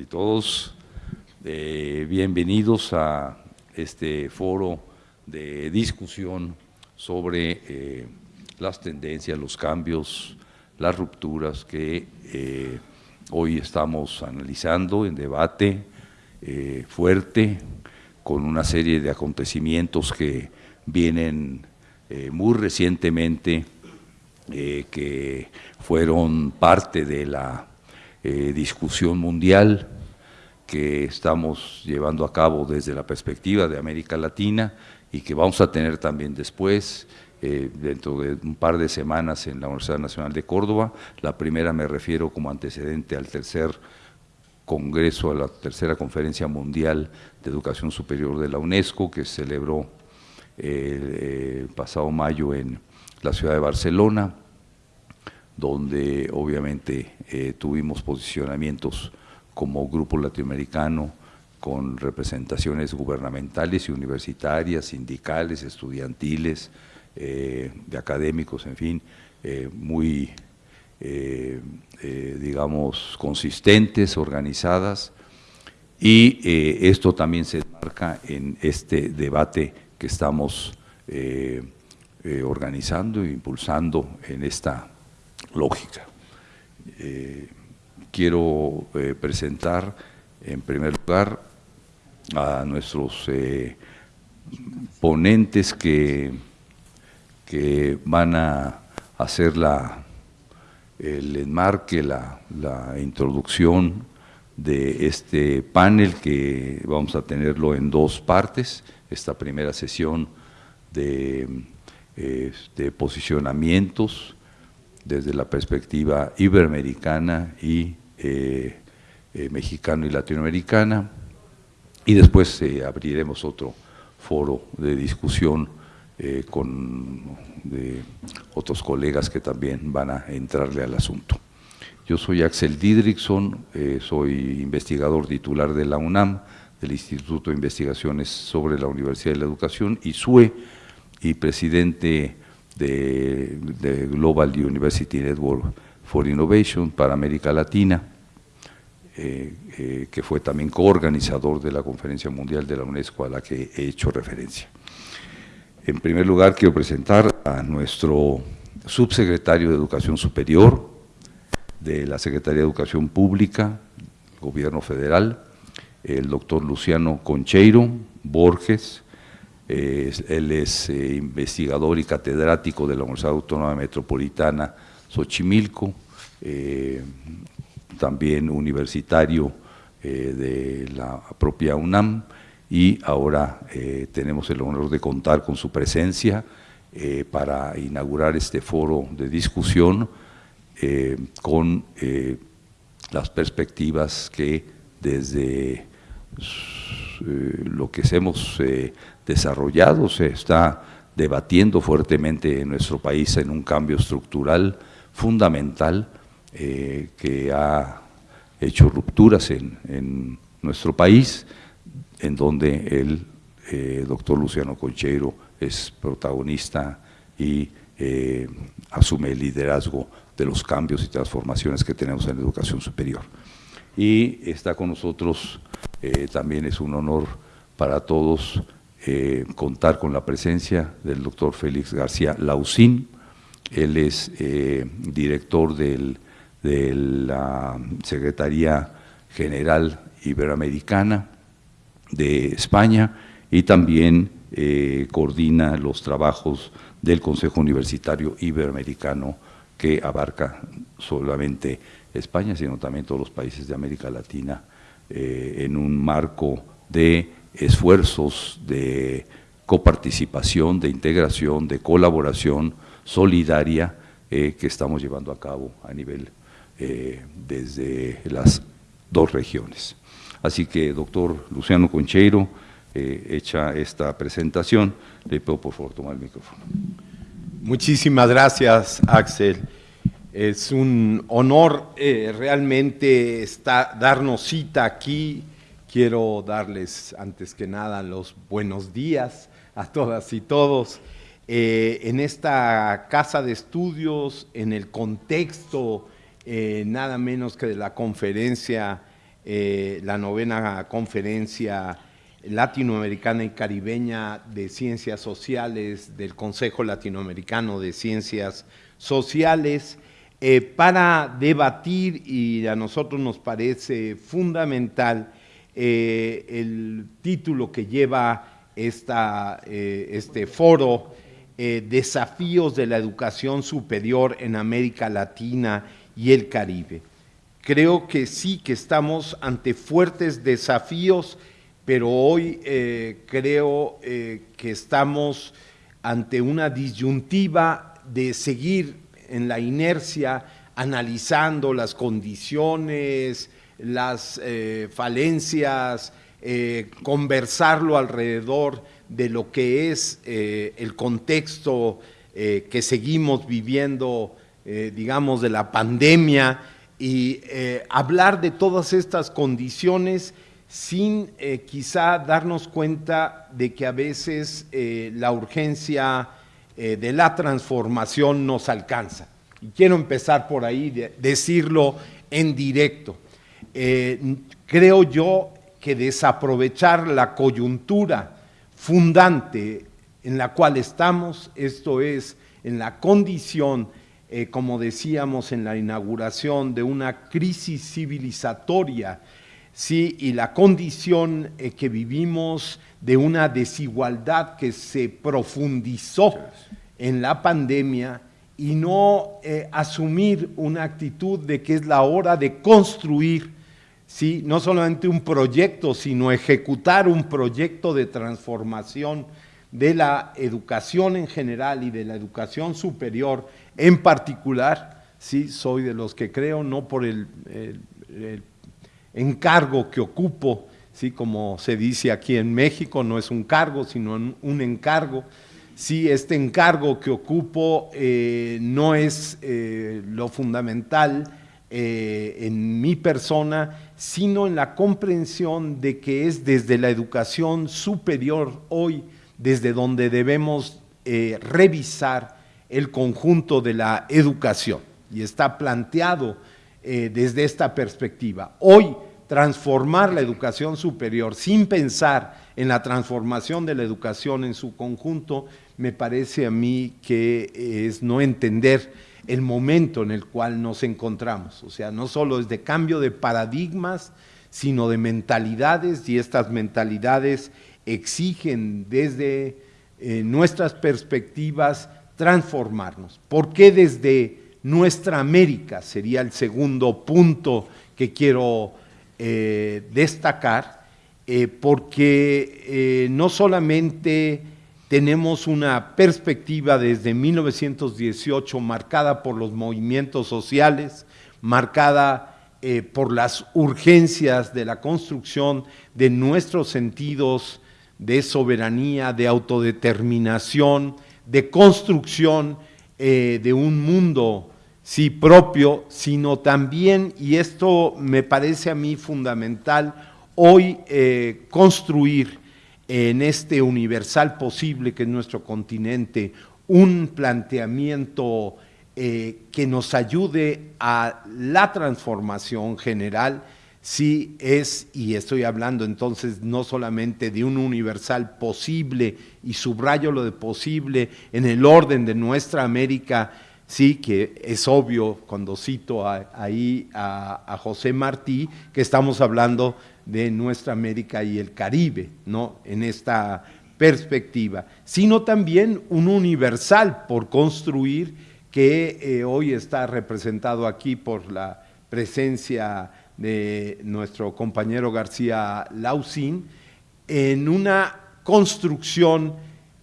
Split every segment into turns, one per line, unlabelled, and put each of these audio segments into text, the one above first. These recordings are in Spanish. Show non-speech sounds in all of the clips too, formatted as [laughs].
y todos. Eh, bienvenidos a este foro de discusión sobre eh, las tendencias, los cambios, las rupturas que eh, hoy estamos analizando en debate fuerte con una serie de acontecimientos que vienen muy recientemente que fueron parte de la eh, discusión mundial que estamos llevando a cabo desde la perspectiva de América Latina y que vamos a tener también después, eh, dentro de un par de semanas en la Universidad Nacional de Córdoba. La primera me refiero como antecedente al tercer congreso, a la tercera conferencia mundial de educación superior de la UNESCO que se celebró eh, el pasado mayo en la ciudad de Barcelona donde obviamente eh, tuvimos posicionamientos como grupo latinoamericano con representaciones gubernamentales y universitarias, sindicales, estudiantiles, eh, de académicos, en fin, eh, muy, digamos, consistentes, organizadas, y esto también se marca en este debate que estamos organizando e impulsando en esta lógica. Eh, quiero eh, presentar en primer lugar a nuestros eh, ponentes que, que, van a hacer la, el enmarque, la, la introducción de este panel que vamos a tenerlo en dos partes, esta primera sesión de, de posicionamientos desde la perspectiva iberoamericana y eh, eh, mexicano y latinoamericana, y después eh, abriremos otro foro de discusión con otros colegas que también van a entrarle al asunto. Yo soy Axel Didrikson, soy investigador titular de la UNAM, del Instituto de Investigaciones sobre la Universidad de la Educación, y SUE, y presidente de, Global University Network for Innovation para América Latina, eh, eh, que fue también coorganizador de la Conferencia Mundial de la UNESCO a la que he hecho referencia. En primer lugar, quiero presentar a nuestro subsecretario de Educación Superior de la Secretaría de Educación Pública, Gobierno Federal, el doctor Luciano Concheiro Borges, él es eh, investigador y catedrático de la Universidad Autónoma Metropolitana Xochimilco, eh, también universitario eh, de la propia UNAM y ahora tenemos el honor de contar con su presencia para inaugurar este foro de discusión con las perspectivas que desde lo que hemos desarrollado, se está debatiendo fuertemente en nuestro país en un cambio estructural fundamental eh, que ha hecho rupturas en, nuestro país, en donde el eh, doctor Luciano Concheiro es protagonista y eh, asume el liderazgo de los cambios y transformaciones que tenemos en la educación superior. Y está con nosotros, también es un honor para todos, eh, contar con la presencia del doctor Félix García Lausín, él es eh, director de la Secretaría General Iberoamericana de España y también eh, coordina los trabajos del Consejo Universitario Iberoamericano que abarca solamente España, sino también todos los países de América Latina en un marco de esfuerzos de coparticipación, de integración, de colaboración solidaria eh, que estamos llevando a cabo a nivel eh, desde las dos regiones. Así que, doctor Luciano Concheiro, eh, hecha esta presentación, le puedo por favor tomar el micrófono.
Muchísimas gracias, Axel. Es un honor realmente darnos cita aquí Quiero darles antes que nada los buenos días a todas y todos. Eh, en esta casa de estudios, en el contexto eh, nada menos que de la conferencia eh, la novena conferencia latinoamericana y caribeña de ciencias sociales del Consejo Latinoamericano de Ciencias Sociales para debatir y a nosotros nos parece fundamental eh, el título que lleva esta, eh, este foro, Desafíos de la Educación Superior en América Latina y el Caribe. Creo que sí que estamos ante fuertes desafíos pero hoy eh, creo eh, que estamos ante una disyuntiva de seguir en la inercia analizando las condiciones, las eh, falencias, conversarlo alrededor de lo que es el contexto que seguimos viviendo, digamos, de la pandemia y hablar de todas estas condiciones sin eh, quizá darnos cuenta de que a veces eh, la urgencia eh, de la transformación nos alcanza. Y quiero empezar por ahí, decirlo en directo. Creo yo que desaprovechar la coyuntura fundante en la cual estamos, esto es, en la condición, como decíamos en la inauguración, de una crisis civilizatoria ¿sí? y la condición eh, que vivimos de una desigualdad que se profundizó en la pandemia y no eh, asumir una actitud de que es la hora de construir, ¿sí? no solamente un proyecto, sino ejecutar un proyecto de transformación de la educación en general y de la educación superior en particular, sí, soy de los que creo, no por el, encargo que ocupo, ¿sí? como se dice aquí en México, no es un cargo, sino un encargo. Sí, este encargo que ocupo eh, no es eh, lo fundamental eh, en mi persona, sino en la comprensión de que es desde la educación superior hoy, desde donde debemos revisar el conjunto de la educación. Y está planteado eh, desde esta perspectiva. Hoy, transformar la educación superior sin pensar en la transformación de la educación en su conjunto, me parece a mí que es no entender el momento en el cual nos encontramos. O sea, no solo es de cambio de paradigmas, sino de mentalidades, y estas mentalidades exigen desde eh, nuestras perspectivas transformarnos. ¿Por qué desde nuestra América, sería el segundo punto que quiero eh, destacar, eh, porque no solamente tenemos una perspectiva desde 1918 marcada por los movimientos sociales, marcada por las urgencias de la construcción de nuestros sentidos de soberanía, de autodeterminación, de construcción de un mundo sí propio, sino también, y esto me parece a mí fundamental, hoy eh, construir en este universal posible que es nuestro continente un planteamiento eh, que nos ayude a la transformación general, sí es, y estoy hablando entonces no solamente de un universal posible, y subrayo lo de posible en el orden de nuestra América, sí, que es obvio cuando cito ahí a, José Martí, que estamos hablando de nuestra América y el Caribe, ¿no? En esta perspectiva, sino también un universal por construir que eh, hoy está representado aquí por la presencia de nuestro compañero García Lausín, en una construcción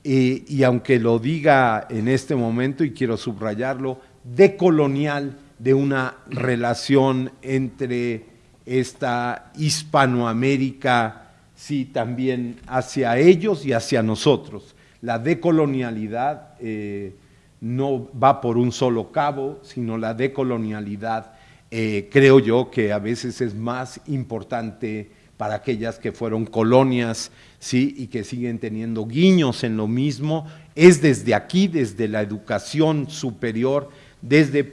y aunque lo diga en este momento, y quiero subrayarlo, decolonial de una relación entre esta Hispanoamérica, sí, también hacia ellos y hacia nosotros. La decolonialidad eh, no va por un solo cabo, sino la decolonialidad eh, creo yo que a veces es más importante para aquellas que fueron colonias ¿sí? y que siguen teniendo guiños en lo mismo, es desde aquí, desde la educación superior, desde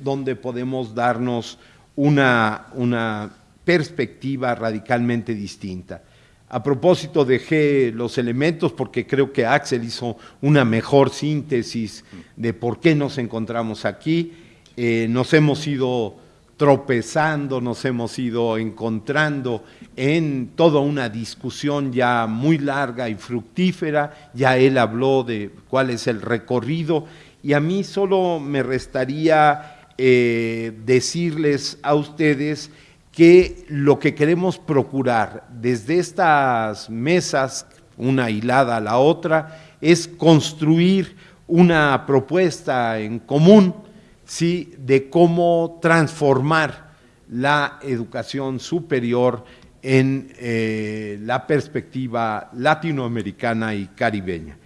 donde podemos darnos una, una perspectiva radicalmente distinta. A propósito, dejé los elementos porque creo que Axel hizo una mejor síntesis de por qué nos encontramos aquí. Eh, nos hemos ido tropezando, nos hemos ido encontrando en toda una discusión ya muy larga y fructífera. Ya él habló de cuál es el recorrido y a mí solo me restaría eh, decirles a ustedes que lo que queremos procurar desde estas mesas, una hilada a la otra, es construir una propuesta en común ¿sí? de cómo transformar la educación superior en eh, la perspectiva latinoamericana y caribeña.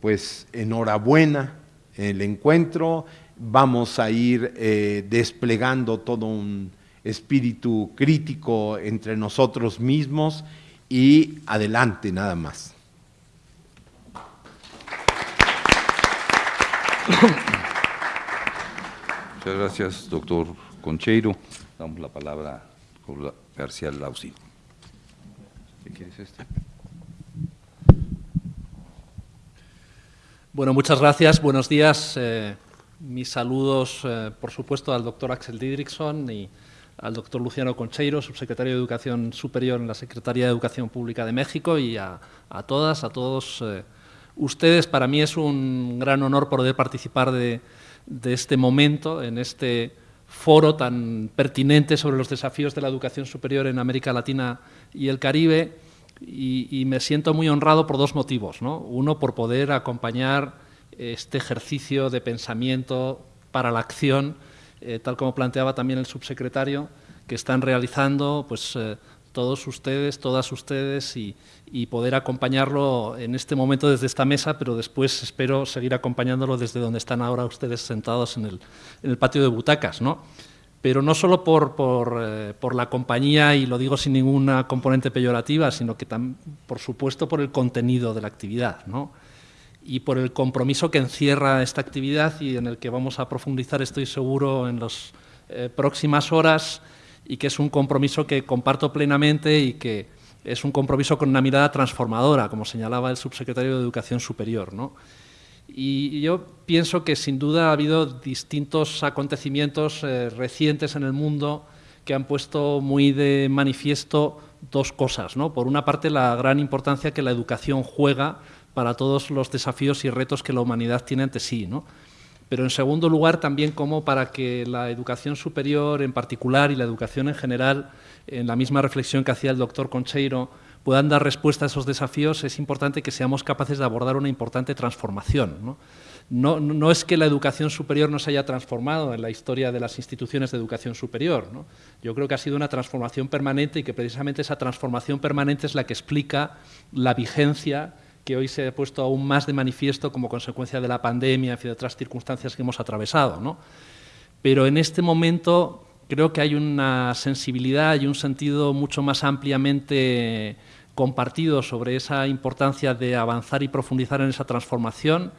Pues enhorabuena el encuentro, vamos a ir eh, desplegando todo un espíritu crítico entre nosotros mismos y adelante nada más. [coughs]
Muchas gracias, doctor Concheiro. Damos la palabra a García Lausi. ¿Qué quieres este?
Bueno, muchas gracias. Buenos días. Eh, mis saludos, eh, por supuesto, al doctor Axel Didrikson y al doctor Luciano Concheiro, subsecretario de Educación Superior en la Secretaría de Educación Pública de México, y a, todas, a todos eh, ustedes. Para mí es un gran honor poder participar de, este momento, en este foro tan pertinente sobre los desafíos de la educación superior en América Latina y el Caribe, y, me siento muy honrado por dos motivos. Uno, por poder acompañar este ejercicio de pensamiento para la acción eh, tal como planteaba también el subsecretario, que están realizando pues, eh, todos ustedes, todas ustedes, y, poder acompañarlo en este momento desde esta mesa, pero después espero seguir acompañándolo desde donde están ahora ustedes sentados en el, en el patio de butacas. ¿no? Pero no solo por, por, eh, por, la compañía, y lo digo sin ninguna componente peyorativa, sino que también, por supuesto, por el contenido de la actividad. ¿no? y por el compromiso que encierra esta actividad y en el que vamos a profundizar, estoy seguro, en las eh, próximas horas y que es un compromiso que comparto plenamente y que es un compromiso con una mirada transformadora, como señalaba el subsecretario de Educación Superior. ¿no? Y yo pienso que sin duda ha habido distintos acontecimientos eh, recientes en el mundo que han puesto muy de manifiesto dos cosas. ¿no? Por una parte, la gran importancia que la educación juega para todos los desafíos y retos que la humanidad tiene ante sí. ¿no? Pero en segundo lugar también como para que la educación superior en particular y la educación en general, en la misma reflexión que hacía el doctor Concheiro, puedan dar respuesta a esos desafíos, es importante que seamos capaces de abordar una importante transformación. ¿no? Es que la educación superior no se haya transformado en la historia de las instituciones de educación superior. Yo creo que ha sido una transformación permanente y que precisamente esa transformación permanente es la que explica la vigencia que hoy se ha puesto aún más de manifiesto como consecuencia de la pandemia y de otras circunstancias que hemos atravesado. ¿no? Pero en este momento creo que hay una sensibilidad y un sentido mucho más ampliamente compartido sobre esa importancia de avanzar y profundizar en esa transformación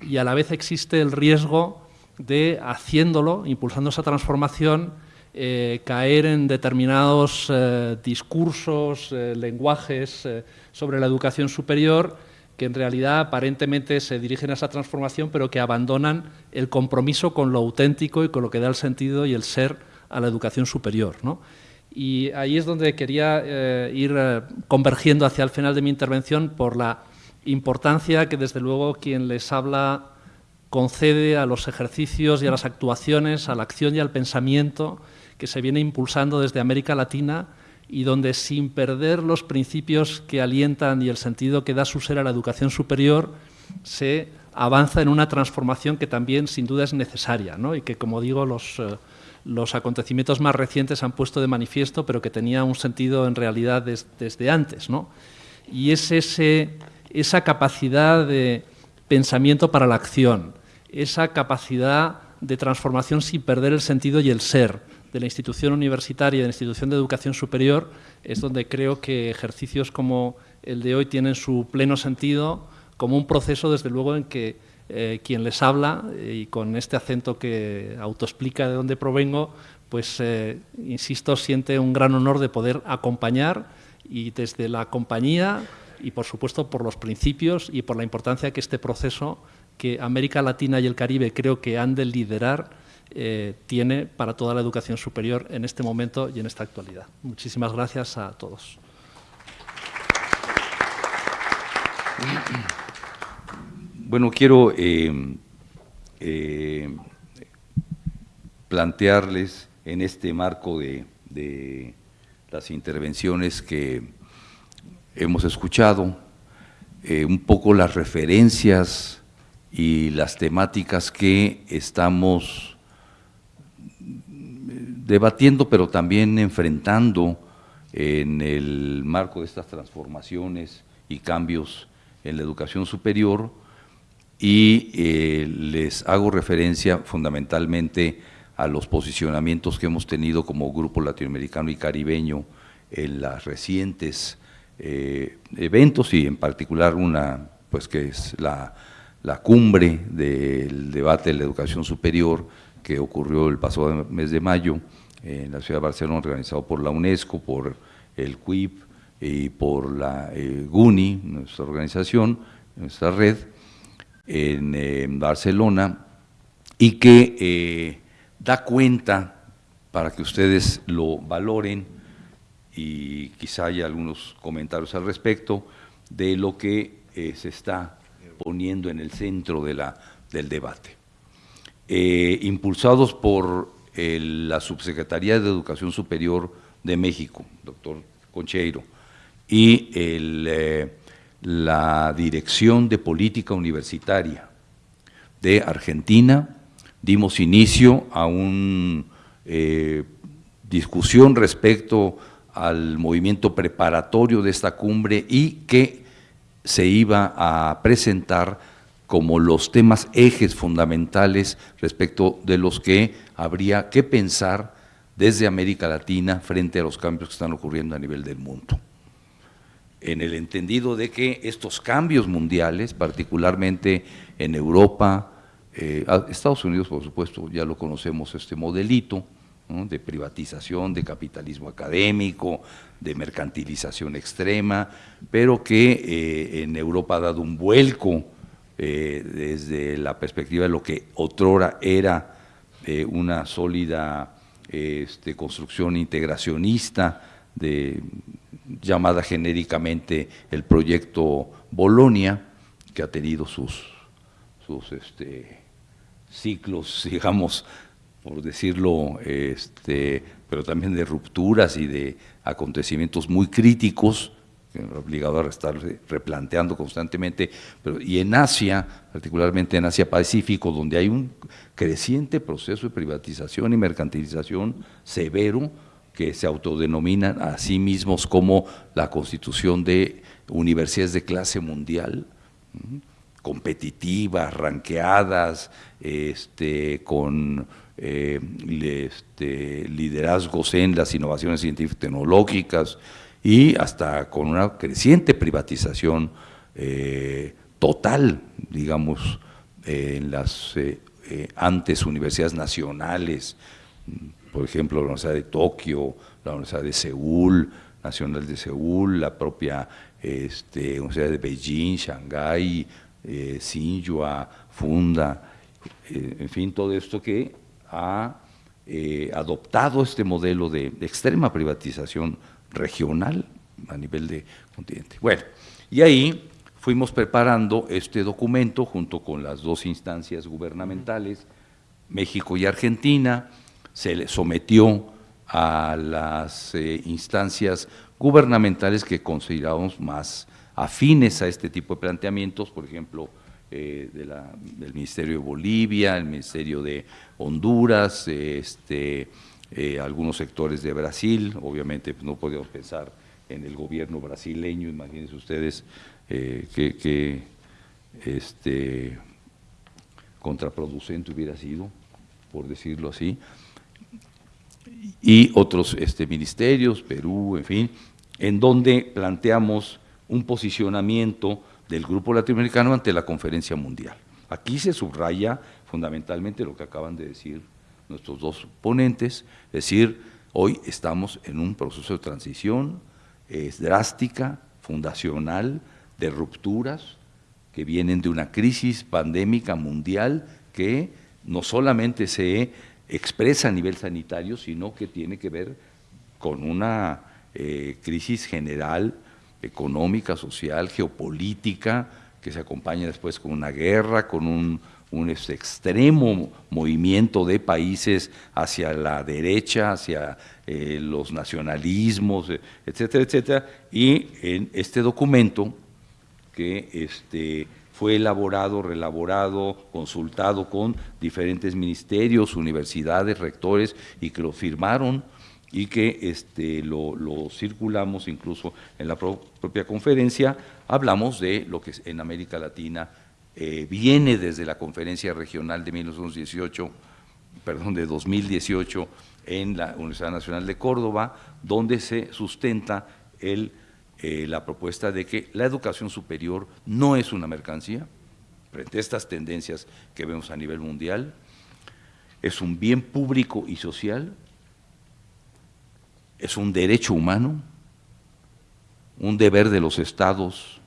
y a la vez existe el riesgo de, haciéndolo, impulsando esa transformación, eh, caer en determinados eh, discursos, eh, lenguajes sobre la educación superior que en realidad aparentemente se dirigen a esa transformación, pero que abandonan el compromiso con lo auténtico y con lo que da el sentido y el ser a la educación superior. Y ahí es donde quería eh, ir eh, convergiendo hacia el final de mi intervención por la importancia que desde luego quien les habla concede a los ejercicios y a las actuaciones, a la acción y al pensamiento que se viene impulsando desde América Latina y donde sin perder los principios que alientan y el sentido que da su ser a la educación superior, se avanza en una transformación que también sin duda es necesaria y que, como digo, los, eh, los, acontecimientos más recientes han puesto de manifiesto, pero que tenía un sentido en realidad desde antes. Y es ese, esa capacidad de pensamiento para la acción, esa capacidad de transformación sin perder el sentido y el ser, de la institución universitaria de la institución de educación superior es donde creo que ejercicios como el de hoy tienen su pleno sentido como un proceso, desde luego, en que eh, quien les habla, y con este acento que autoexplica de dónde provengo, pues, eh, insisto, siente un gran honor de poder acompañar y desde la compañía y, por supuesto, por los principios y por la importancia que este proceso que América Latina y el Caribe creo que han de liderar eh, tiene para toda la educación superior en este momento y en esta actualidad. Muchísimas gracias a todos.
Bueno, quiero eh, eh, plantearles en este marco de, de, las intervenciones que hemos escuchado, un poco las referencias y las temáticas que estamos debatiendo, pero también enfrentando en el marco de estas transformaciones y cambios en la educación superior. Y eh, les hago referencia fundamentalmente a los posicionamientos que hemos tenido como grupo latinoamericano y caribeño en las recientes eh, eventos y en particular una pues que es la, la cumbre del debate de la educación superior que ocurrió el pasado mes de mayo en la ciudad de Barcelona, organizado por la UNESCO, por el CUIP y por la eh, GUNI, nuestra organización, nuestra red, en, Barcelona, y que eh, da cuenta, para que ustedes lo valoren, y quizá haya algunos comentarios al respecto, de lo que eh, se está poniendo en el centro de la, del debate. Eh, impulsados por la Subsecretaría de Educación Superior de México, doctor Concheiro, y eh, la Dirección de Política Universitaria de Argentina, dimos inicio a una eh, discusión respecto al movimiento preparatorio de esta cumbre y que se iba a presentar como los temas ejes fundamentales respecto de los que habría que pensar desde América Latina frente a los cambios que están ocurriendo a nivel del mundo. En el entendido de que estos cambios mundiales, particularmente en Europa, eh, Estados Unidos por supuesto ya lo conocemos este modelito, de privatización, de capitalismo académico, de mercantilización extrema, pero que eh, en Europa ha dado un vuelco eh, desde la perspectiva de lo que otrora era eh, una sólida este, construcción integracionista de, llamada genéricamente el proyecto Bolonia, que ha tenido sus, sus este, ciclos, [laughs] digamos, por decirlo, este, pero también de rupturas y de acontecimientos muy críticos, obligado a estar replanteando constantemente, pero, y en Asia, particularmente en Asia Pacífico, donde hay un creciente proceso de privatización y mercantilización severo, que se autodenominan a sí mismos como la constitución de universidades de clase mundial, competitivas, ranqueadas, este, con eh, este, liderazgos en las innovaciones científicas tecnológicas y hasta con una creciente privatización eh, total, digamos, en las eh, antes universidades nacionales, por ejemplo, la Universidad de Tokio, la Universidad de Seúl, Nacional de Seúl, la propia este, Universidad de Beijing, Shanghái, eh, Xinhua, Funda, en fin, todo esto que ha eh, adoptado este modelo de, extrema privatización regional a nivel de continente. Bueno, y ahí fuimos preparando este documento junto con las dos instancias gubernamentales, México y Argentina, se le sometió a las eh, instancias gubernamentales que consideramos más afines a este tipo de planteamientos, por ejemplo, eh, del Ministerio de Bolivia, el Ministerio de Honduras, este, eh, algunos sectores de Brasil, obviamente pues, no podemos pensar en el gobierno brasileño, imagínense ustedes eh, que, este, contraproducente hubiera sido, por decirlo así, y otros este, ministerios, Perú, en fin, en donde planteamos un posicionamiento del Grupo Latinoamericano ante la conferencia mundial. Aquí se subraya fundamentalmente lo que acaban de decir nuestros dos ponentes, es decir, hoy estamos en un proceso de transición, es drástica, fundacional, de rupturas que vienen de una crisis pandémica mundial que no solamente se expresa a nivel sanitario, sino que tiene que ver con una eh, crisis general, económica, social, geopolítica, que se acompaña después con una guerra, con un, este, extremo movimiento de países hacia la derecha, hacia eh, los nacionalismos, etcétera, etcétera. Y en este documento, que este, fue elaborado, relaborado, consultado con diferentes ministerios, universidades, rectores, y que lo firmaron y que este, lo, circulamos incluso en la propia conferencia, hablamos de lo que en América Latina eh, viene desde la conferencia regional de 1918, perdón, de 2018 en la Universidad Nacional de Córdoba, donde se sustenta el eh, la propuesta de que la educación superior no es una mercancía, frente a estas tendencias que vemos a nivel mundial, es un bien público y social, es un derecho humano, un deber de los estados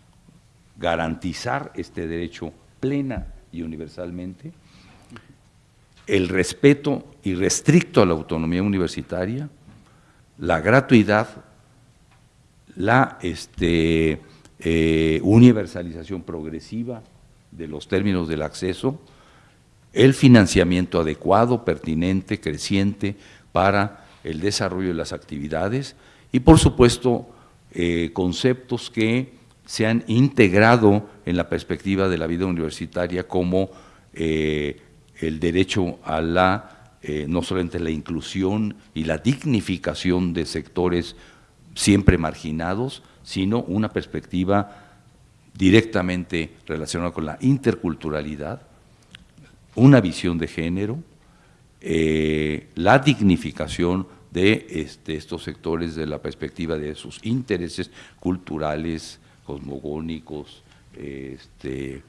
garantizar este derecho plena y universalmente, el respeto irrestricto a la autonomía universitaria, la gratuidad la este, eh, universalización progresiva de los términos del acceso, el financiamiento adecuado, pertinente, creciente para el desarrollo de las actividades y, por supuesto, eh, conceptos que se han integrado en la perspectiva de la vida universitaria como eh, el derecho a la, no solamente la inclusión y la dignificación de sectores siempre marginados, sino una perspectiva directamente relacionada con la interculturalidad, una visión de género, eh, la dignificación de este, estos sectores de la perspectiva de sus intereses culturales, cosmogónicos este,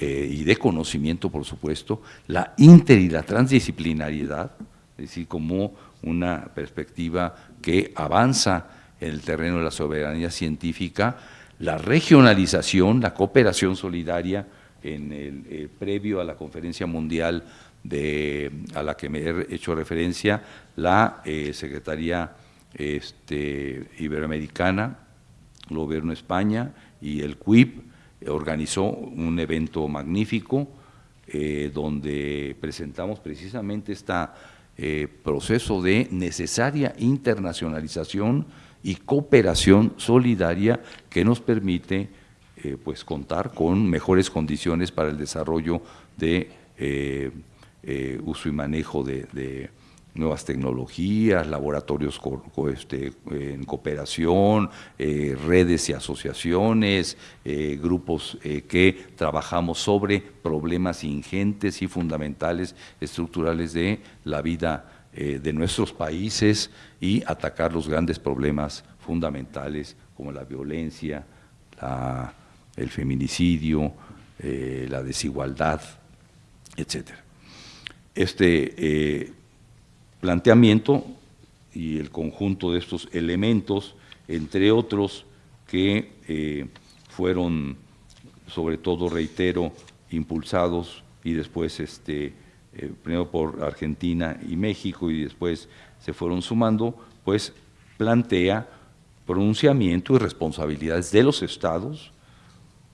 eh, y de conocimiento, por supuesto, la inter y la transdisciplinariedad, es decir, como una perspectiva que avanza en el terreno de la soberanía científica, la regionalización, la cooperación solidaria en el eh, previo a la conferencia mundial de, a la que me he hecho referencia, la eh, Secretaría este, Iberoamericana, el Gobierno de España y el CUIP organizó un evento magnífico eh, donde presentamos precisamente este proceso de necesaria internacionalización y cooperación solidaria que nos permite eh, pues contar con mejores condiciones para el desarrollo de eh, eh, uso y manejo de, nuevas tecnologías, laboratorios este, en cooperación, redes y asociaciones, grupos que trabajamos sobre problemas ingentes y fundamentales estructurales de la vida eh, de nuestros países y atacar los grandes problemas fundamentales como la violencia, el feminicidio, eh, la desigualdad, etc. Este eh, planteamiento y el conjunto de estos elementos, entre otros que fueron, sobre todo, reitero, impulsados y después este, eh, primero por Argentina y México y después se fueron sumando, pues plantea pronunciamiento y responsabilidades de los estados,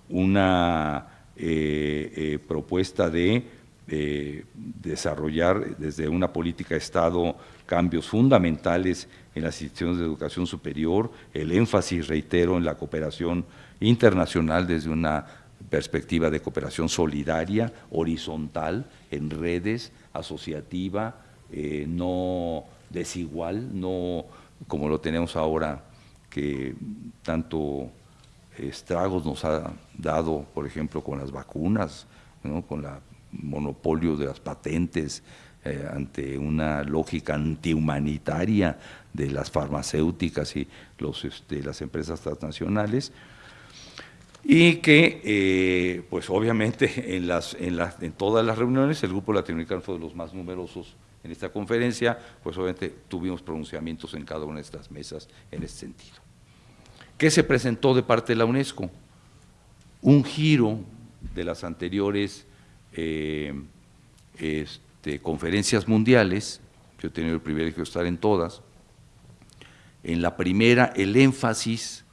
una eh, eh, propuesta de desarrollar desde una política de Estado cambios fundamentales en las instituciones de educación superior, el énfasis, reitero, en la cooperación internacional desde una perspectiva de cooperación solidaria, horizontal, en redes, asociativa, eh, no desigual, no como lo tenemos ahora, que tanto estragos nos ha dado, por ejemplo, con las vacunas, con el monopolio de las patentes, eh, ante una lógica antihumanitaria de las farmacéuticas y los, este, las empresas transnacionales, y que, eh, pues obviamente, en, las, en, las, en todas las reuniones el Grupo Latinoamericano fue de los más numerosos en esta conferencia, pues obviamente tuvimos pronunciamientos en cada una de estas mesas en ese sentido. ¿Qué se presentó de parte de la UNESCO? Un giro de las anteriores eh, este, conferencias mundiales, yo he tenido el privilegio de estar en todas, en la primera el énfasis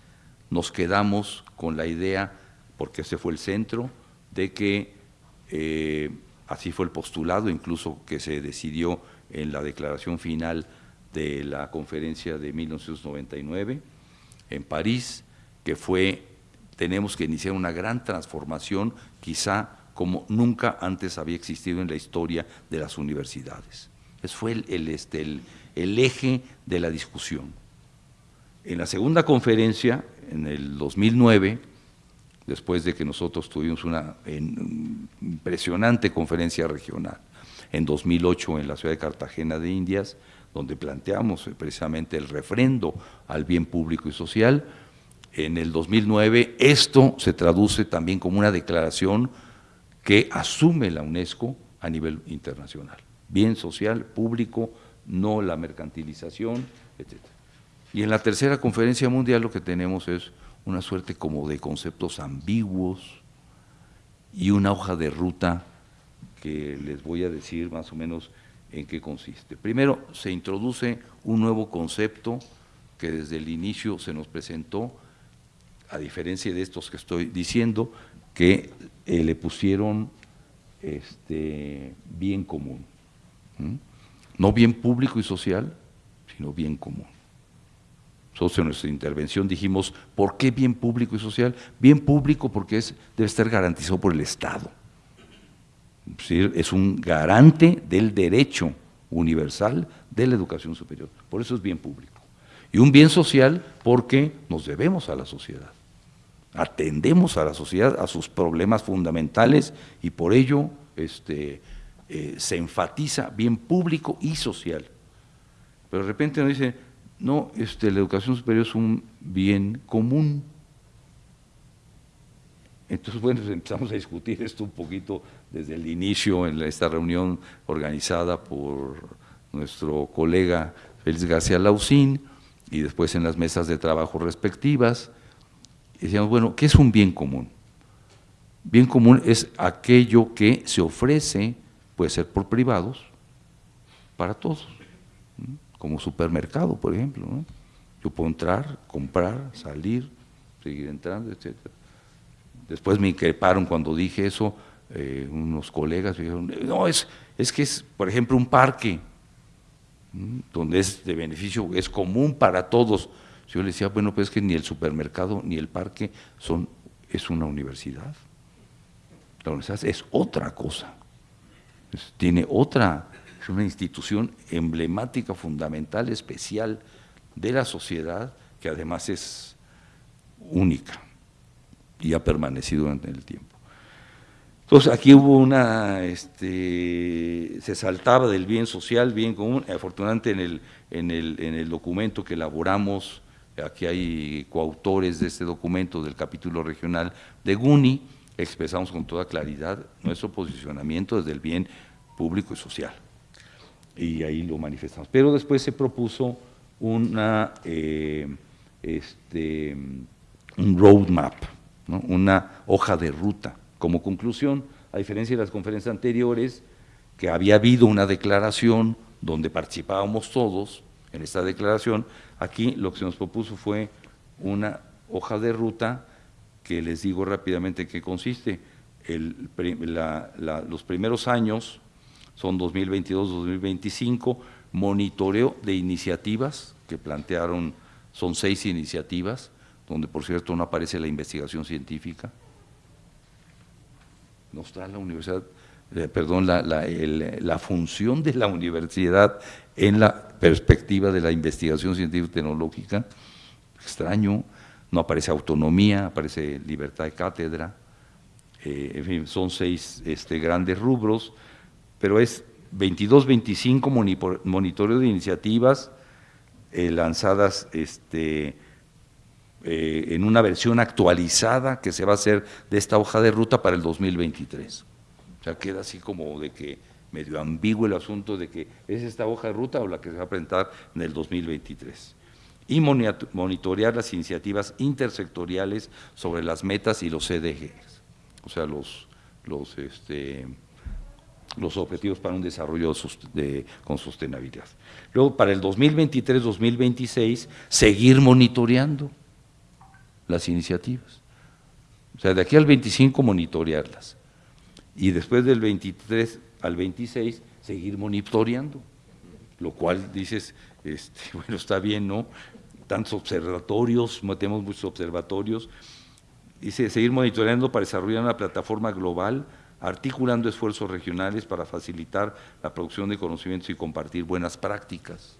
nos quedamos con la idea, porque ese fue el centro, de que eh, así fue el postulado, incluso que se decidió en la declaración final de la conferencia de 1999 en París, que fue, tenemos que iniciar una gran transformación, quizá como nunca antes había existido en la historia de las universidades. Ese fue el, este, el eje de la discusión. En la segunda conferencia, en el 2009, después de que nosotros tuvimos una impresionante conferencia regional, en 2008 en la ciudad de Cartagena de Indias, donde planteamos precisamente el refrendo al bien público y social. En el 2009 esto se traduce también como una declaración que asume la UNESCO a nivel internacional. Bien social, público, no la mercantilización, etc. Y en la tercera conferencia mundial lo que tenemos es una suerte como de conceptos ambiguos y una hoja de ruta que les voy a decir más o menos en qué consiste. Primero, se introduce un nuevo concepto que desde el inicio se nos presentó, a diferencia de estos que estoy diciendo, que eh, le pusieron este, bien común. No bien público y social, sino bien común. Nosotros en nuestra intervención dijimos, ¿por qué bien público y social? Bien público porque es, debe estar garantizado por el Estado. Es un garante del derecho universal de la educación superior. Por eso es bien público. Y un bien social porque nos debemos a la sociedad. Atendemos a la sociedad, a sus problemas fundamentales y por ello este, eh, se enfatiza bien público y social. Pero de repente nos dice, no, este, la educación superior es un bien común. Entonces, bueno, empezamos a discutir esto un poquito desde el inicio en esta reunión organizada por nuestro colega Félix García Lausín y después en las mesas de trabajo respectivas. Decíamos, bueno, ¿qué es un bien común? Bien común es aquello que se ofrece, puede ser por privados, para todos como supermercado, por ejemplo. Yo puedo entrar, comprar, salir, seguir entrando, etc. Después me increparon cuando dije eso, eh, unos colegas dijeron, no, es, es que es, por ejemplo, un parque, donde es de beneficio, es común para todos. Yo le decía, bueno, pues es que ni el supermercado ni el parque son, es una universidad. La universidad es otra cosa, tiene otra es una institución emblemática, fundamental, especial de la sociedad, que además es única y ha permanecido durante el tiempo. Entonces aquí hubo una, este, se saltaba del bien social, bien común, afortunadamente en el, en el, en el documento que elaboramos, aquí hay coautores de este documento del capítulo regional de GUNI, expresamos con toda claridad nuestro posicionamiento desde el bien público y social y ahí lo manifestamos. Pero después se propuso una, eh, este, un roadmap, una hoja de ruta. Como conclusión, a diferencia de las conferencias anteriores, que había habido una declaración donde participábamos todos en esta declaración, aquí lo que se nos propuso fue una hoja de ruta que les digo rápidamente qué consiste. Los primeros años son 2022-2025, monitoreo de iniciativas que plantearon, son seis iniciativas, donde por cierto no aparece la investigación científica. No está la universidad, eh, perdón, la, la, función de la universidad en la perspectiva de la investigación científica tecnológica, extraño, no aparece autonomía, aparece libertad de cátedra, eh, en fin, son seis este, grandes rubros, pero es 22-25 monitoreo de iniciativas eh, lanzadas este, en una versión actualizada que se va a hacer de esta hoja de ruta para el 2023. O sea, queda así como de que medio ambiguo el asunto de que es esta hoja de ruta o la que se va a presentar en el 2023 y monitorear las iniciativas intersectoriales sobre las metas y los CDGs, o sea, los, los, este, los objetivos para un desarrollo con sostenibilidad. Luego, para el 2023-2026, seguir monitoreando las iniciativas. O sea, de aquí al 25 monitorearlas. Y después del 23 al 26, seguir monitoreando. Lo cual dices, este, [laughs] bueno, está bien, ¿no? Tantos observatorios, tenemos muchos observatorios. Dice, seguir monitoreando para desarrollar una plataforma global, articulando esfuerzos regionales para facilitar la producción de conocimientos y compartir buenas prácticas.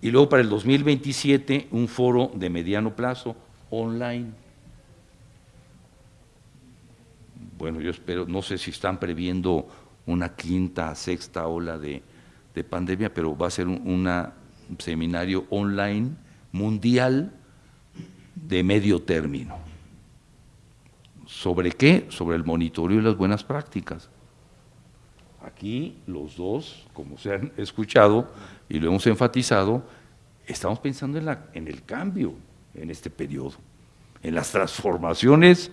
Y luego para el 2027, un foro de mediano plazo online. Bueno, yo espero, no sé si están previendo una quinta, sexta ola de, de pandemia, pero va a ser un, seminario online mundial de medio término. ¿Sobre qué? Sobre el monitoreo y las buenas prácticas. Aquí los dos, como se han escuchado y lo hemos enfatizado, estamos pensando en, la, en el cambio en este periodo, en las transformaciones,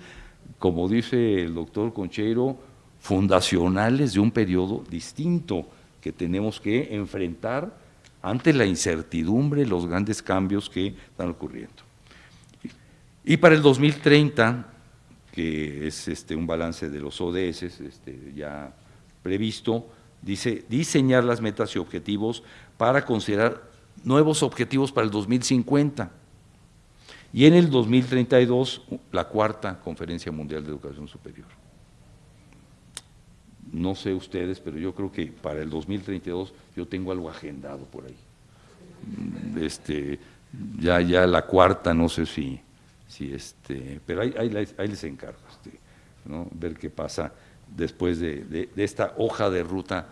como dice el doctor Concheiro, fundacionales de un periodo distinto que tenemos que enfrentar ante la incertidumbre, los grandes cambios que están ocurriendo. Y para el 2030, que es este, un balance de los ODS este, ya previsto, dice diseñar las metas y objetivos para considerar nuevos objetivos para el 2050. Y en el 2032, la cuarta Conferencia Mundial de Educación Superior no sé ustedes, pero yo creo que para el 2032 yo tengo algo agendado por ahí. Mm, este, ya, ya la cuarta, no sé si, si este, pero ahí, ahí, les encargo, este, ¿no? ver qué pasa después de, esta hoja de ruta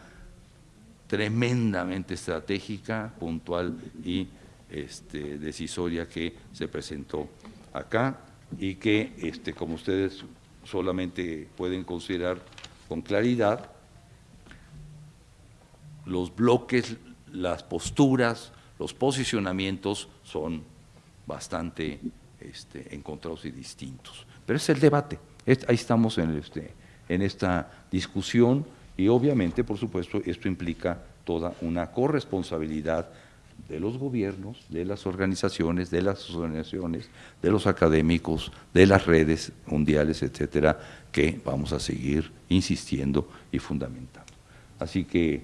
tremendamente estratégica, puntual y este, decisoria que se presentó acá y que, este, como ustedes solamente pueden considerar con claridad los bloques, las posturas, los posicionamientos son bastante este, encontrados y distintos. Pero es el debate, ahí estamos en, en esta discusión y obviamente, por supuesto, esto implica toda una corresponsabilidad de los gobiernos, de las organizaciones, de las asociaciones, de los académicos, de las redes mundiales, etcétera, que vamos a seguir insistiendo y fundamentando. Así que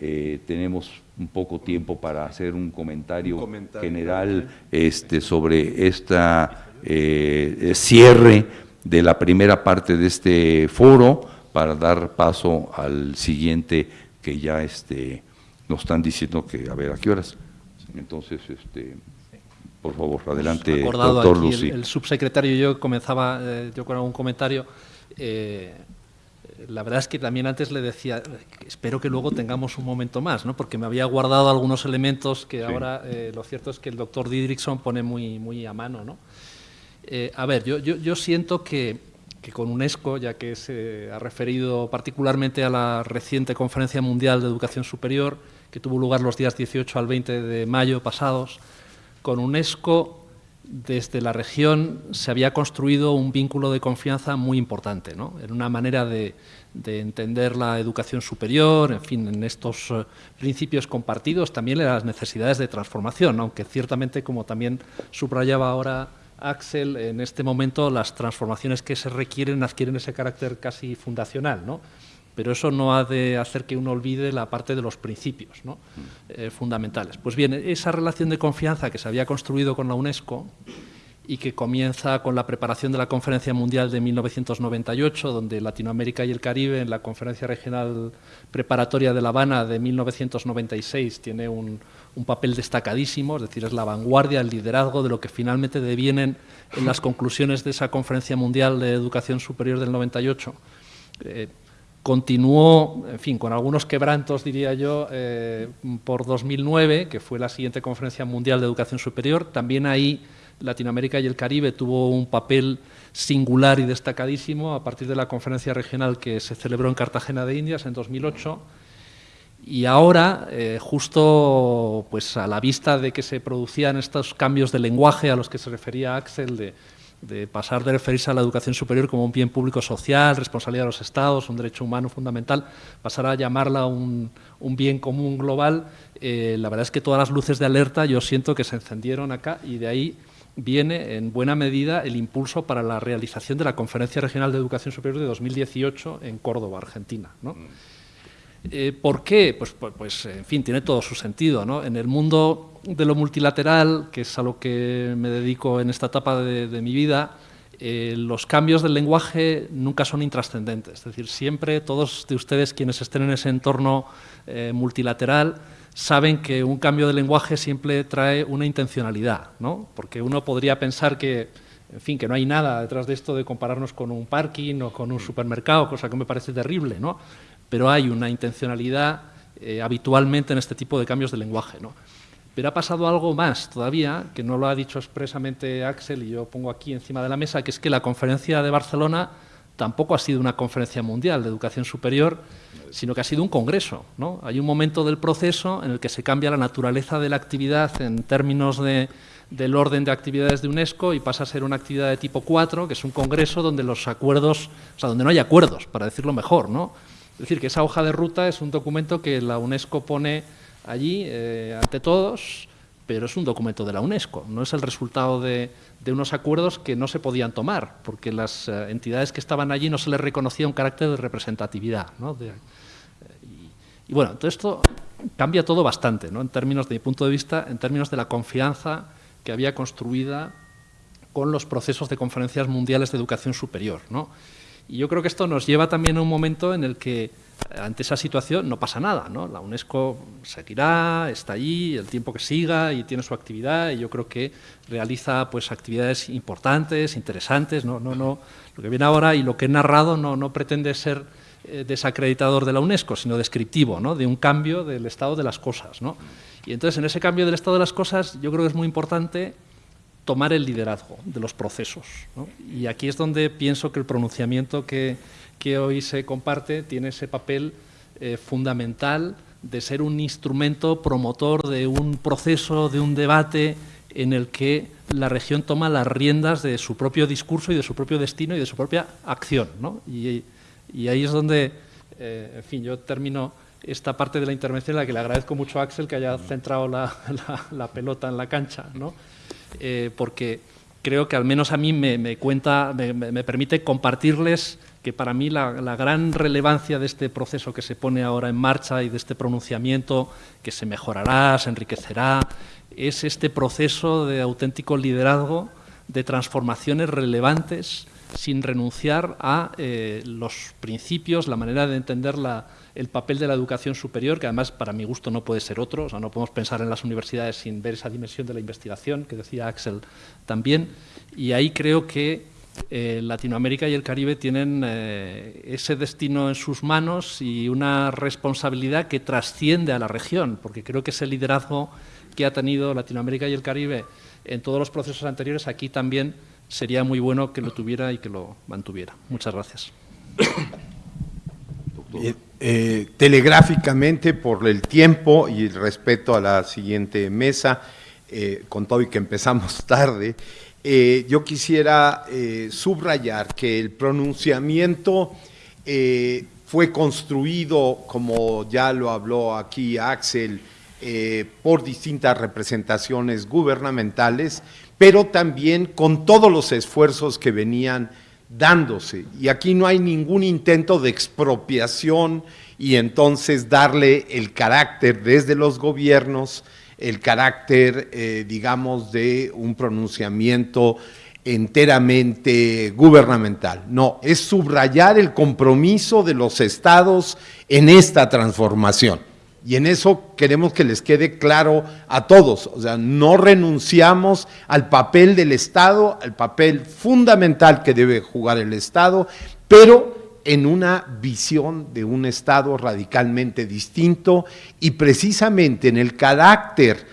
eh, tenemos un poco tiempo para hacer un comentario, general este, sobre esta eh, cierre de la primera parte de este foro para dar paso al siguiente que ya este, nos están diciendo que a ver a qué horas. Entonces, este, por favor, adelante, doctor
Lucy. El, subsecretario y yo comenzaba eh, yo con algún comentario. Eh, la verdad es que también antes le decía, espero que luego tengamos un momento más, ¿no? porque me había guardado algunos elementos que ahora eh, lo cierto es que el doctor Didrikson pone muy, muy a mano. ¿no? a ver, yo, yo, yo siento que, que, con UNESCO, ya que se ha referido particularmente a la reciente Conferencia Mundial de Educación Superior, que tuvo lugar los días 18 al 20 de mayo pasados, con UNESCO desde la región se había construido un vínculo de confianza muy importante, ¿no? en una manera de, entender la educación superior, en fin, en estos eh, principios compartidos, también en las necesidades de transformación, aunque ciertamente, como también subrayaba ahora Axel, en este momento las transformaciones que se requieren adquieren ese carácter casi fundacional, ¿no? Pero eso no ha de hacer que uno olvide la parte de los principios ¿no? Eh, fundamentales. Pues bien, esa relación de confianza que se había construido con la UNESCO y que comienza con la preparación de la Conferencia Mundial de 1998, donde Latinoamérica y el Caribe, en la Conferencia Regional Preparatoria de La Habana de 1996, tiene un, papel destacadísimo, es decir, es la vanguardia, el liderazgo de lo que finalmente devienen en las conclusiones de esa Conferencia Mundial de Educación Superior del 98 continuó, en fin, con algunos quebrantos, diría yo, eh, por 2009, que fue la siguiente Conferencia Mundial de Educación Superior. También ahí Latinoamérica y el Caribe tuvo un papel singular y destacadísimo a partir de la conferencia regional que se celebró en Cartagena de Indias en 2008 y ahora, eh, justo pues, a la vista de que se producían estos cambios de lenguaje a los que se refería Axel, de, pasar de referirse a la educación superior como un bien público social, responsabilidad de los Estados, un derecho humano fundamental, pasar a llamarla un, bien común global, eh, la verdad es que todas las luces de alerta yo siento que se encendieron acá y de ahí viene en buena medida el impulso para la realización de la Conferencia Regional de Educación Superior de 2018 en Córdoba, Argentina. ¿no? Mm. Eh, ¿Por qué? Pues, pues, pues, en fin, tiene todo su sentido. ¿no? En el mundo de lo multilateral, que es a lo que me dedico en esta etapa de, mi vida, eh, los cambios del lenguaje nunca son intrascendentes. Es decir, siempre todos de ustedes quienes estén en ese entorno eh, multilateral saben que un cambio de lenguaje siempre trae una intencionalidad, ¿no? porque uno podría pensar que, en fin, que no hay nada detrás de esto de compararnos con un parking o con un supermercado, cosa que me parece terrible, ¿no? Pero hay una intencionalidad eh, habitualmente en este tipo de cambios de lenguaje. ¿no? Pero ha pasado algo más todavía, que no lo ha dicho expresamente Axel y yo pongo aquí encima de la mesa, que es que la conferencia de Barcelona tampoco ha sido una conferencia mundial de educación superior, sino que ha sido un congreso. ¿no? Hay un momento del proceso en el que se cambia la naturaleza de la actividad en términos de, del orden de actividades de UNESCO y pasa a ser una actividad de tipo 4, que es un congreso donde los acuerdos, o sea, donde no hay acuerdos, para decirlo mejor, ¿no? Es decir, que esa hoja de ruta es un documento que la UNESCO pone allí eh, ante todos, pero es un documento de la UNESCO, no es el resultado de, unos acuerdos que no se podían tomar, porque las eh, entidades que estaban allí no se les reconocía un carácter de representatividad. Eh, y, bueno, todo esto cambia todo bastante, ¿no? en términos de mi punto de vista, en términos de la confianza que había construida con los procesos de conferencias mundiales de educación superior. ¿no? Y yo creo que esto nos lleva también a un momento en el que eh, ante esa situación no pasa nada, ¿no? La UNESCO seguirá, está allí, el tiempo que siga y tiene su actividad y yo creo que realiza pues actividades importantes, interesantes, no, no, no, lo que viene ahora y lo que he narrado no, no pretende ser eh, desacreditador de la UNESCO, sino descriptivo, ¿no? De un cambio del estado de las cosas, ¿no? Y entonces en ese cambio del estado de las cosas yo creo que es muy importante tomar el liderazgo de los procesos. Y aquí es donde pienso que el pronunciamiento que, hoy se comparte tiene ese papel eh, fundamental de ser un instrumento promotor de un proceso, de un debate en el que la región toma las riendas de su propio discurso y de su propio destino y de su propia acción. Y, ahí es donde, eh, en fin, yo termino esta parte de la intervención en la que le agradezco mucho a Axel que haya centrado la, la pelota en la cancha. ¿no? Eh, porque creo que al menos a mí me, cuenta, me, permite compartirles que para mí la, gran relevancia de este proceso que se pone ahora en marcha y de este pronunciamiento que se mejorará, se enriquecerá, es este proceso de auténtico liderazgo de transformaciones relevantes sin renunciar a eh, los principios, la manera de entender la, el papel de la educación superior, que además para mi gusto no puede ser otro, o sea, no podemos pensar en las universidades sin ver esa dimensión de la investigación, que decía Axel también, y ahí creo que eh, Latinoamérica y el Caribe tienen eh, ese destino en sus manos y una responsabilidad que trasciende a la región, porque creo que ese liderazgo que ha tenido Latinoamérica y el Caribe en todos los procesos anteriores, aquí también sería muy bueno que lo tuviera y que lo mantuviera. Muchas gracias.
Eh, telegráficamente por el tiempo y el respeto a la siguiente mesa, eh, con todo y que empezamos [laughs] tarde, eh, yo quisiera subrayar que el pronunciamiento fue construido, como ya lo habló aquí Axel, por distintas representaciones gubernamentales, pero también con todos los esfuerzos que venían dándose. Y aquí no hay ningún intento de expropiación y entonces darle el carácter desde los gobiernos, el carácter, eh, digamos, de un pronunciamiento enteramente gubernamental. No, es subrayar el compromiso de los estados en esta transformación. Y en eso queremos que les quede claro a todos, o sea, no renunciamos al papel del Estado, al papel fundamental que debe jugar el Estado, pero en una visión de un Estado radicalmente distinto y precisamente en el carácter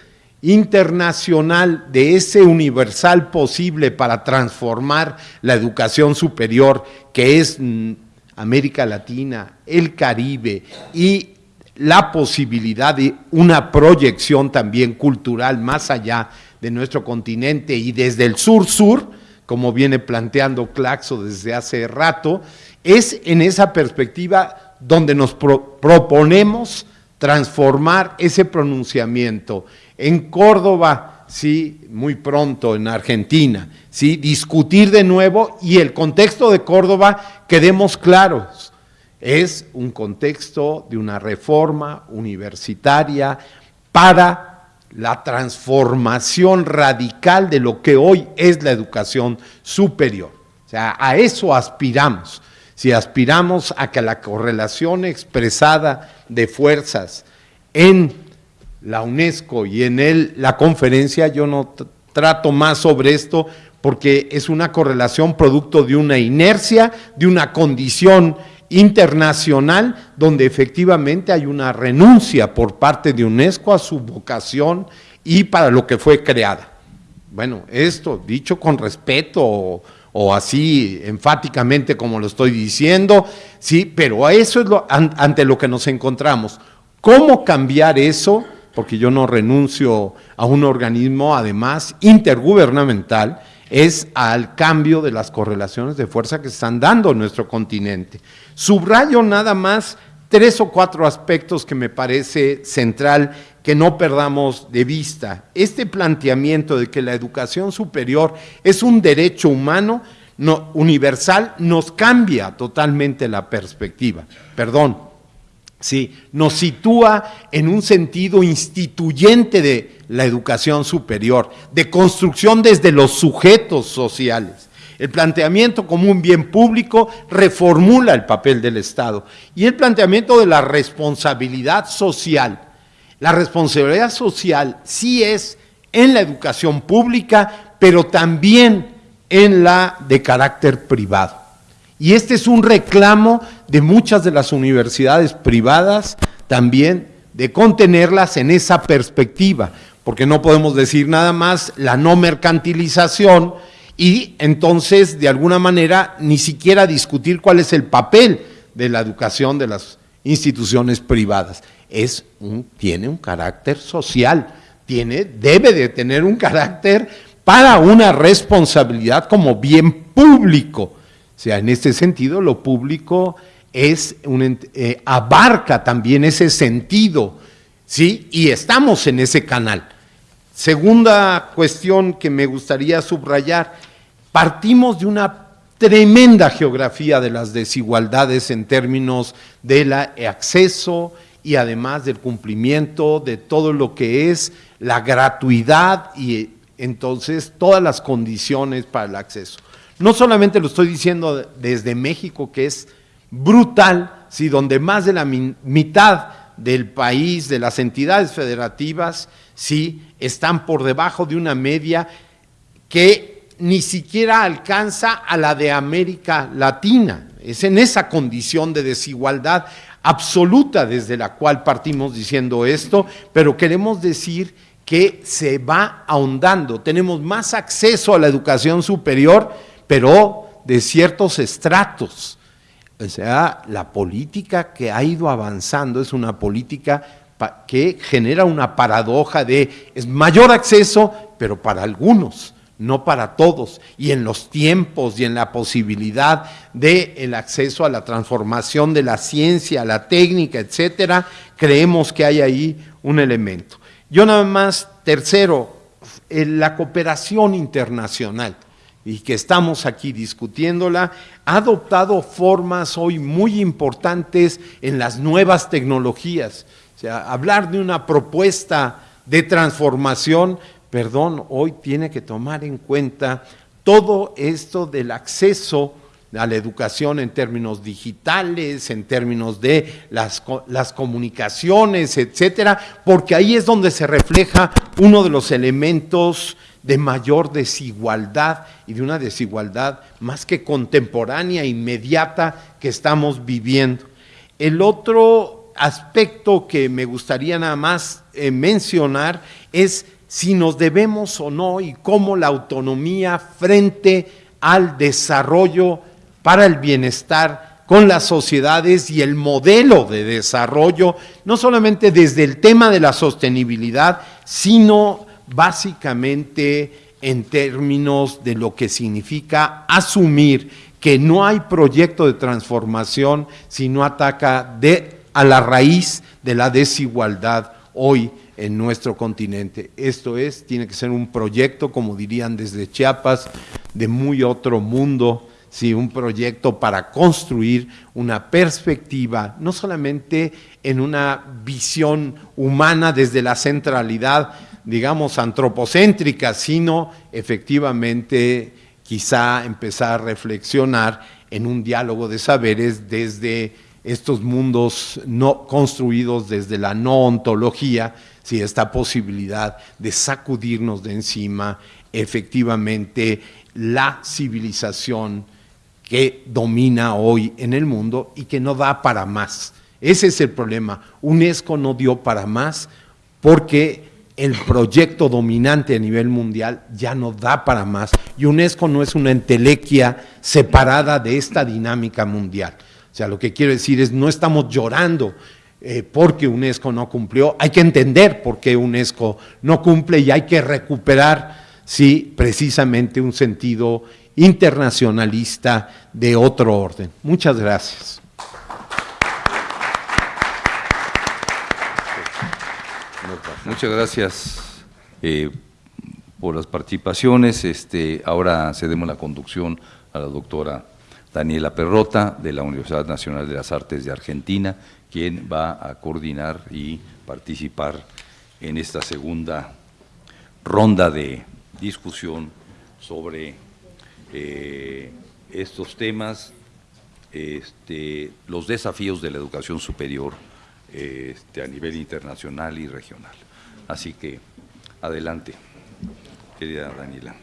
internacional de ese universal posible para transformar la educación superior, que es mm, América Latina, el Caribe y la posibilidad de una proyección también cultural más allá de nuestro continente y desde el sur-sur, como viene planteando Claxo desde hace rato, es en esa perspectiva donde nos proponemos transformar ese pronunciamiento. En Córdoba, sí, muy pronto, en Argentina, sí, discutir de nuevo y el contexto de Córdoba, quedemos claros, es un contexto de una reforma universitaria para la transformación radical de lo que hoy es la educación superior. O sea, a eso aspiramos. Si aspiramos a que la correlación expresada de fuerzas en la UNESCO y en la conferencia, yo no trato más sobre esto porque es una correlación producto de una inercia, de una condición internacional donde efectivamente hay una renuncia por parte de UNESCO a su vocación y para lo que fue creada. Bueno, esto dicho con respeto o, así enfáticamente como lo estoy diciendo, sí, pero eso es lo, ante lo que nos encontramos. ¿Cómo cambiar eso? Porque yo no renuncio a un organismo, además, intergubernamental, es al cambio de las correlaciones de fuerza que se están dando en nuestro continente. Subrayo nada más tres o cuatro aspectos que me parece central que no perdamos de vista. Este planteamiento de que la educación superior es un derecho humano no, universal nos cambia totalmente la perspectiva. Perdón, sí, nos sitúa en un sentido instituyente de la educación superior, de construcción desde los sujetos sociales. El planteamiento como un bien público reformula el papel del Estado. Y el planteamiento de la responsabilidad social. La responsabilidad social sí es en la educación pública, pero también en la de carácter privado. Y este es un reclamo de muchas de las universidades privadas también de contenerlas en esa perspectiva, porque no podemos decir nada más la no mercantilización y entonces de alguna manera ni siquiera discutir cuál es el papel de la educación de las instituciones privadas. Es un, tiene un carácter social, tiene, debe de tener un carácter para una responsabilidad como bien público. O sea, en este sentido, lo público es eh, abarca también ese sentido, ¿sí? Y estamos en ese canal. Segunda cuestión que me gustaría subrayar, partimos de una tremenda geografía de las desigualdades en términos del acceso y además del cumplimiento de todo lo que es la gratuidad y entonces todas las condiciones para el acceso. No solamente lo estoy diciendo desde México, que es brutal, si donde más de la mitad del país, de las entidades federativas, sí, están por debajo de una media que ni siquiera alcanza a la de América Latina. Es en esa condición de desigualdad absoluta desde la cual partimos diciendo esto, pero queremos decir que se va ahondando. Tenemos más acceso a la educación superior, pero de ciertos estratos. O sea, la política que ha ido avanzando es una política que genera una paradoja de es mayor acceso, pero para algunos, no para todos, y en los tiempos y en la posibilidad del el acceso a la transformación de la ciencia, la técnica, etcétera, creemos que hay ahí un elemento. Yo nada más, tercero, la cooperación internacional y que estamos aquí discutiéndola, ha adoptado formas hoy muy importantes en las nuevas tecnologías. O sea, hablar de una propuesta de transformación, perdón, hoy tiene que tomar en cuenta todo esto del acceso a la educación en términos digitales, en términos de las, las comunicaciones, etcétera, porque ahí es donde se refleja uno de los elementos de mayor desigualdad y de una desigualdad más que contemporánea, inmediata que estamos viviendo. El otro aspecto que me gustaría nada más eh, mencionar es si nos debemos o no y cómo la autonomía frente al desarrollo para el bienestar con las sociedades y el modelo de desarrollo, no solamente desde el tema de la sostenibilidad, sino básicamente en términos de lo que significa asumir que no hay proyecto de transformación si no ataca a la raíz de la desigualdad hoy en nuestro continente. Esto es, tiene que ser un proyecto, como dirían desde Chiapas, de muy otro mundo, ¿sí? un proyecto para construir una perspectiva, no solamente en una visión humana desde la centralidad, digamos, antropocéntrica, sino efectivamente quizá empezar a reflexionar en un diálogo de saberes desde estos mundos no construidos desde la no ontología, si esta posibilidad de sacudirnos de encima efectivamente la civilización que domina hoy en el mundo y que no da para más. Ese es el problema. UNESCO no dio para más porque el proyecto dominante a nivel mundial ya no da para más y UNESCO no es una entelequia separada de esta dinámica mundial. O sea, lo que quiero decir es, no estamos llorando eh, porque UNESCO no cumplió, hay que entender por qué UNESCO no cumple y hay que recuperar, sí, precisamente un sentido internacionalista de otro orden. Muchas gracias.
Muchas gracias eh, por las participaciones. Este, ahora cedemos la conducción a la doctora Daniela Perrota, de la Universidad Nacional de las Artes de Argentina, quien va a coordinar y participar en esta segunda ronda de discusión sobre eh, estos temas, este, los desafíos de la educación superior este, a nivel internacional y regional. Así que adelante, querida Daniela.